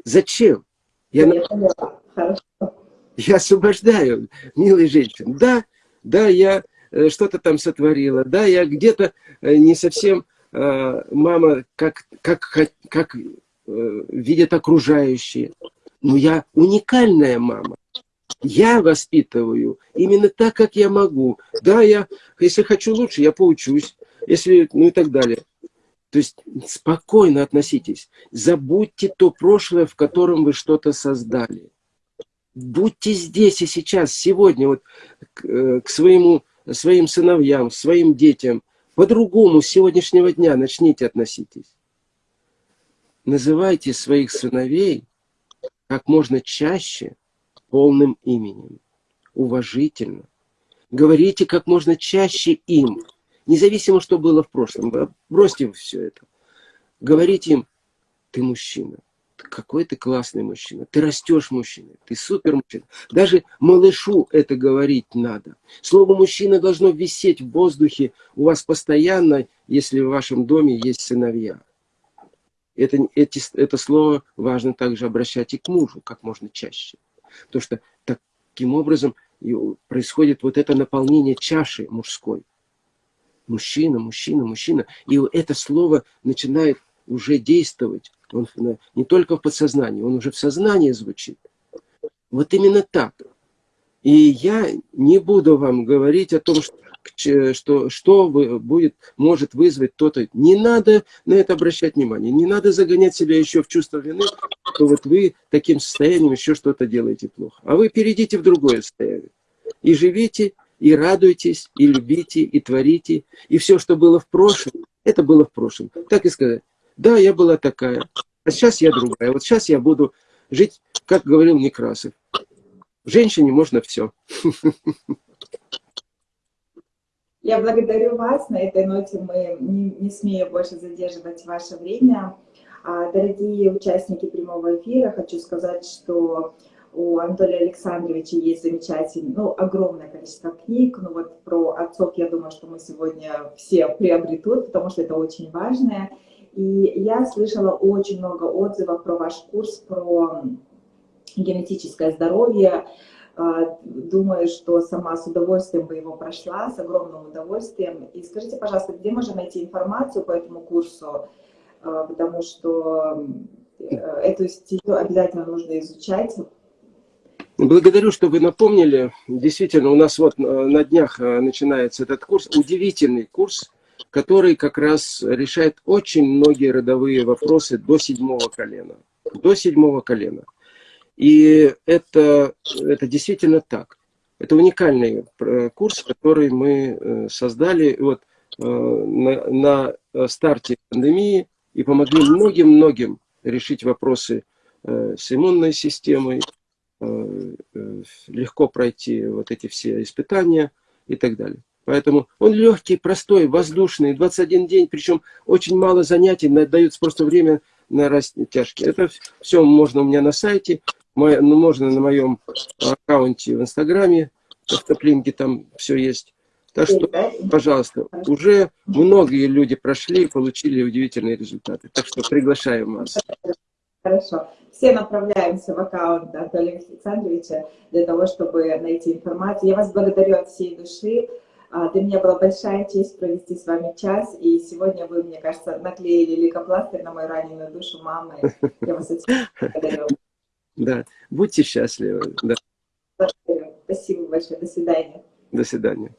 Зачем? Я, я, я освобождаю, милые женщины. Да, да, я Э, что-то там сотворила, да, я где-то э, не совсем э, мама, как, как, как видят окружающие, но я уникальная мама. Я воспитываю именно так, как я могу. Да, я, если хочу лучше, я поучусь, если, ну и так далее. То есть спокойно относитесь. Забудьте то прошлое, в котором вы что-то создали. Будьте здесь и сейчас, сегодня, вот к, к своему своим сыновьям, своим детям, по-другому с сегодняшнего дня начните относитесь. Называйте своих сыновей как можно чаще полным именем, уважительно. Говорите как можно чаще им, независимо, что было в прошлом. Бросьте все это. Говорите им, ты мужчина, какой ты классный мужчина, ты растешь мужчина, ты супер мужчина. Даже малышу это говорить надо. Слово мужчина должно висеть в воздухе у вас постоянно, если в вашем доме есть сыновья. Это, эти, это слово важно также обращать и к мужу как можно чаще. Потому что таким образом происходит вот это наполнение чаши мужской. Мужчина, мужчина, мужчина. И это слово начинает уже действовать он не только в подсознании, он уже в сознании звучит. Вот именно так. И я не буду вам говорить о том, что, что, что будет, может вызвать то-то. Не надо на это обращать внимание. Не надо загонять себя еще в чувство вины, что вот вы таким состоянием еще что-то делаете плохо. А вы перейдите в другое состояние. И живите, и радуйтесь, и любите, и творите. И все, что было в прошлом, это было в прошлом. Так и сказать. Да, я была такая, а сейчас я другая. Вот сейчас я буду жить, как говорил Некрасов. Женщине можно все. (laughs) Я благодарю вас. На этой ноте мы не, не смеем больше задерживать ваше время. А, дорогие участники прямого эфира, хочу сказать, что у Анатолия Александровича есть замечательное, ну, огромное количество книг. Ну, вот про отцов, я думаю, что мы сегодня все приобретут, потому что это очень важное. И я слышала очень много отзывов про ваш курс, про генетическое здоровье. А, думаю, что сама с удовольствием бы его прошла, с огромным удовольствием. И скажите, пожалуйста, где можно найти информацию по этому курсу? А, потому что э, эту стезю обязательно нужно изучать. Благодарю, что вы напомнили. Действительно, у нас вот э, на днях э, начинается этот курс. Удивительный курс который как раз решает очень многие родовые вопросы до седьмого колена. До седьмого колена. И это, это действительно так. Это уникальный э, курс, который мы э, создали вот, э, на, на старте пандемии и помогли многим-многим решить вопросы с иммунной системой, легко пройти вот эти все испытания и так далее. Поэтому он легкий, простой, воздушный, 21 день, причем очень мало занятий, дается просто время на растяжки. Это все можно у меня на сайте, ну, можно на моем аккаунте в Инстаграме, в автоплинке там все есть. Так что, пожалуйста, уже многие люди прошли и получили удивительные результаты. Так что приглашаем вас. Хорошо. Все направляемся в аккаунт Анатолия Александровича для того, чтобы найти информацию. Я вас благодарю от всей души. А, для меня была большая честь провести с вами час, и сегодня вы, мне кажется, наклеили ликопластырь на мою раненую душу мамы. Я вас очень (laughs) благодарю. Да, будьте счастливы. Да. Спасибо большое. До свидания. До свидания.